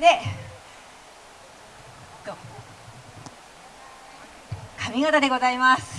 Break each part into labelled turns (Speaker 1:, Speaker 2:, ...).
Speaker 1: で髪型でございます。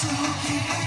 Speaker 2: to keep